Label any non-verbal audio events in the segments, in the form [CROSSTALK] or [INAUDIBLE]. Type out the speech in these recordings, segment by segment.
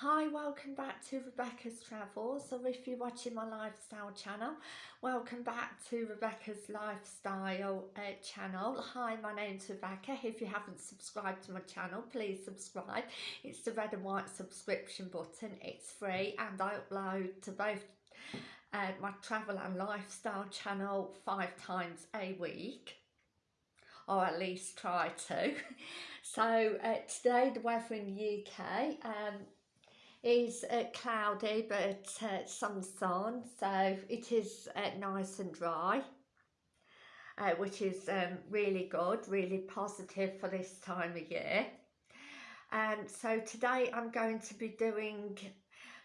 Hi, welcome back to Rebecca's Travels, or if you're watching my lifestyle channel, welcome back to Rebecca's Lifestyle uh, channel. Hi, my name's Rebecca. If you haven't subscribed to my channel, please subscribe. It's the red and white subscription button. It's free and I upload to both uh, my travel and lifestyle channel five times a week or at least try to. [LAUGHS] So uh, today the weather in the UK, um, is uh, cloudy but uh, some sun so it is uh, nice and dry uh, which is um, really good really positive for this time of year. And um, so today I'm going to be doing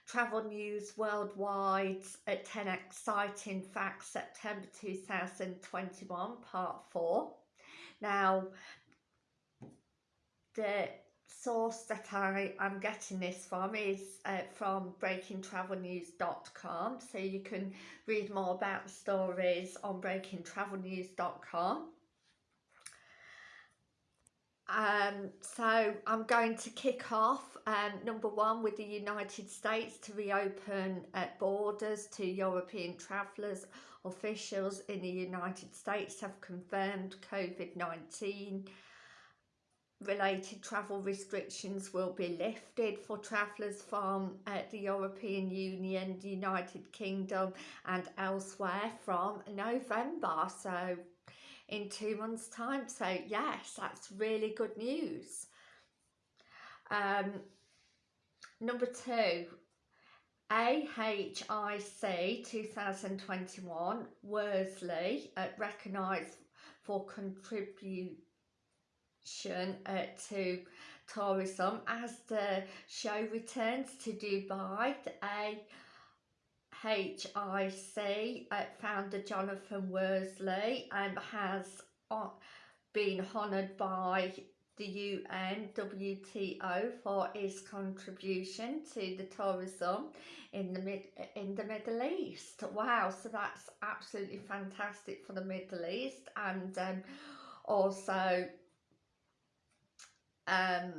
travel news worldwide at 10 exciting facts September 2021 part 4 now the source that I am getting this from is uh, from breakingtravelnews.com so you can read more about the stories on breakingtravelnews.com um, so I'm going to kick off um, number one with the United States to reopen uh, borders to European travellers officials in the United States have confirmed COVID-19 related travel restrictions will be lifted for travellers from uh, the European Union, the United Kingdom and elsewhere from November. So in two months time. So yes, that's really good news. Um, number two, AHIC 2021 Worsley uh, recognised for contribute uh, to tourism as the show returns to Dubai. The AHIC uh, founder Jonathan Worsley um, has uh, been honoured by the UN WTO for his contribution to the tourism in the mid in the Middle East. Wow, so that's absolutely fantastic for the Middle East and um, also um,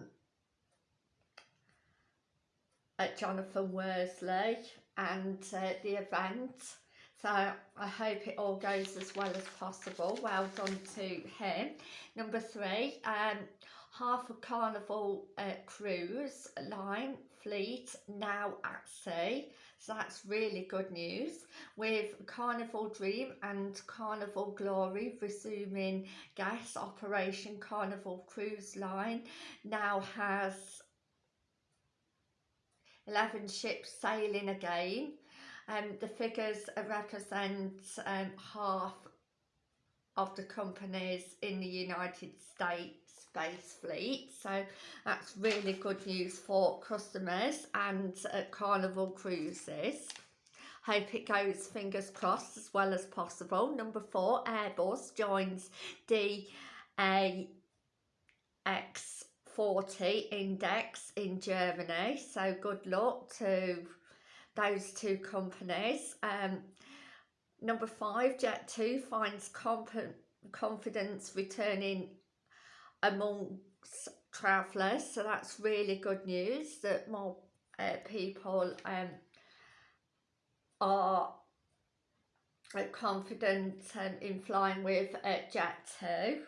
at Jonathan Worsley and uh, the event. So I hope it all goes as well as possible. Well done to him. Number three, um, half a Carnival uh, cruise line fleet now at sea. So that's really good news. With Carnival Dream and Carnival Glory resuming gas operation, Carnival Cruise Line now has 11 ships sailing again. Um, the figures represent um, half of the companies in the United States space fleet. So that's really good news for customers and uh, Carnival Cruises. Hope it goes fingers crossed as well as possible. Number four Airbus joins the DAX40 index in Germany. So good luck to those two companies. Um, number five Jet2 finds confidence returning amongst travellers. So that's really good news that more uh, people um, are uh, confident um, in flying with uh, Jet2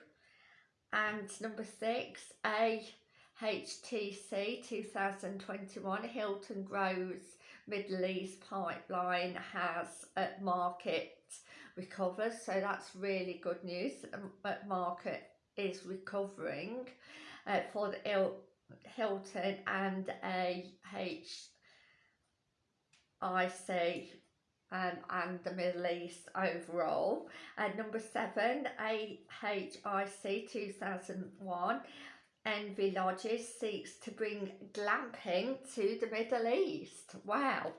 and number six a HTC 2021 Hilton Grows Middle East pipeline has uh, market recovers. so that's really good news The market is recovering uh, for the Il Hilton and a HIC um, and the Middle East overall. And number seven, AHIC 2001, Envy Lodges seeks to bring glamping to the Middle East. Wow.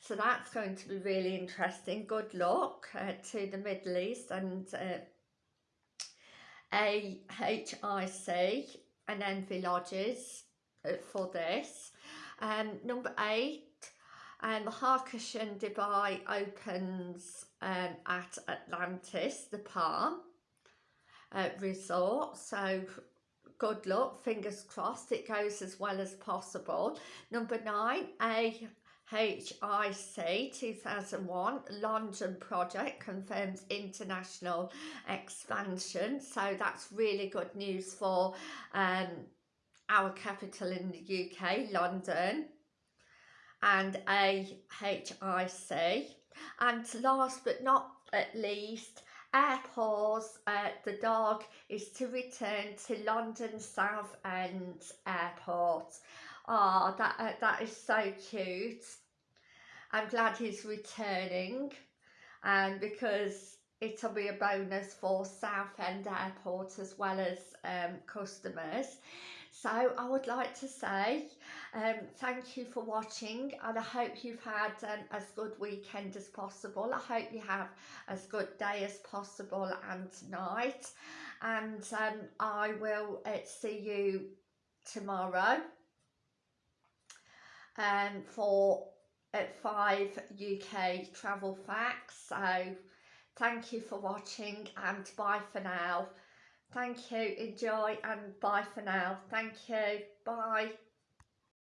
So that's going to be really interesting. Good luck uh, to the Middle East and uh, AHIC and Envy Lodges uh, for this. Um, number eight, um, Hakkasan Dubai opens um, at Atlantis, the Palm uh, Resort. So good luck, fingers crossed it goes as well as possible. Number nine, a HIC 2001 London project confirms international expansion. So that's really good news for um, our capital in the UK, London. And AHIC. And last but not least, airports, uh, the dog is to return to London Southend Airport. Oh, that, uh, that is so cute. I'm glad he's returning and because it'll be a bonus for Southend Airport as well as um, customers. So I would like to say um, thank you for watching and I hope you've had um, as good weekend as possible. I hope you have as good day as possible and night and um, I will uh, see you tomorrow um, for at 5 UK travel facts. So thank you for watching and bye for now. Thank you, enjoy and bye for now. Thank you, bye.